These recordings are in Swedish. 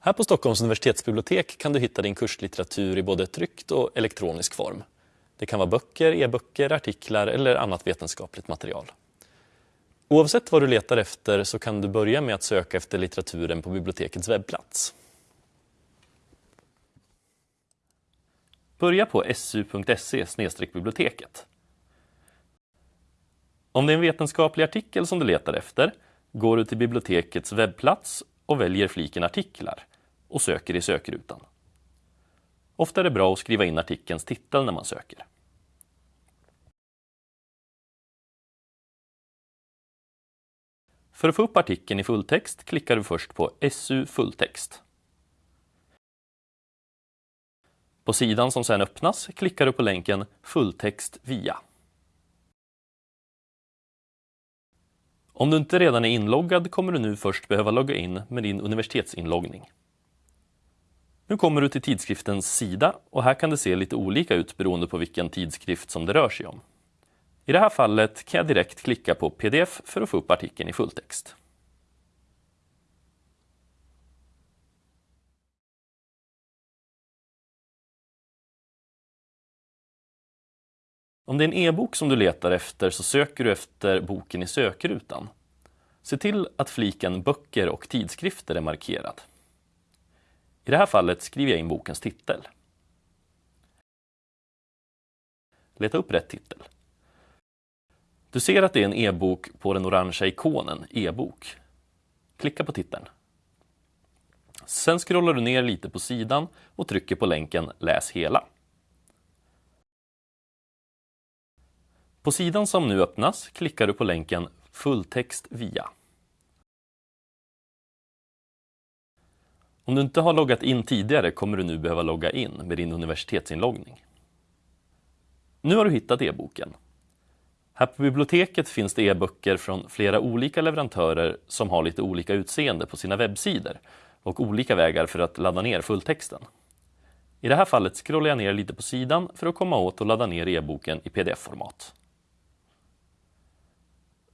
Här på Stockholms universitetsbibliotek kan du hitta din kurslitteratur i både tryckt och elektronisk form. Det kan vara böcker, e-böcker, artiklar eller annat vetenskapligt material. Oavsett vad du letar efter så kan du börja med att söka efter litteraturen på bibliotekets webbplats. Börja på su.se biblioteket. Om det är en vetenskaplig artikel som du letar efter går du till bibliotekets webbplats och väljer fliken artiklar och söker i sökrutan. Ofta är det bra att skriva in artikelns titel när man söker. För att få upp artikeln i fulltext klickar du först på SU fulltext. På sidan som sedan öppnas klickar du på länken Fulltext via. Om du inte redan är inloggad kommer du nu först behöva logga in med din universitetsinloggning. Nu kommer du till tidskriftens sida och här kan det se lite olika ut beroende på vilken tidskrift som det rör sig om. I det här fallet kan jag direkt klicka på pdf för att få upp artikeln i fulltext. Om det är en e-bok som du letar efter så söker du efter boken i sökrutan. Se till att fliken Böcker och tidskrifter är markerad. I det här fallet skriver jag in bokens titel. Leta upp rätt titel. Du ser att det är en e-bok på den orangea ikonen e-bok. Klicka på titeln. Sen scrollar du ner lite på sidan och trycker på länken Läs hela. På sidan som nu öppnas klickar du på länken Fulltext via. Om du inte har loggat in tidigare kommer du nu behöva logga in med din universitetsinloggning. Nu har du hittat e-boken. Här på biblioteket finns det e-böcker från flera olika leverantörer som har lite olika utseende på sina webbsidor och olika vägar för att ladda ner fulltexten. I det här fallet scrollar jag ner lite på sidan för att komma åt och ladda ner e-boken i pdf-format.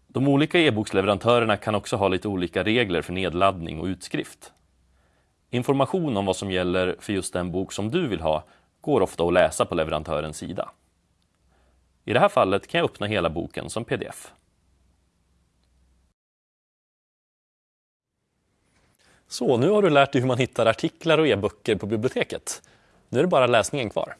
De olika e-boksleverantörerna kan också ha lite olika regler för nedladdning och utskrift. Information om vad som gäller för just den bok som du vill ha går ofta att läsa på leverantörens sida. I det här fallet kan jag öppna hela boken som pdf. Så, nu har du lärt dig hur man hittar artiklar och e-böcker på biblioteket. Nu är det bara läsningen kvar.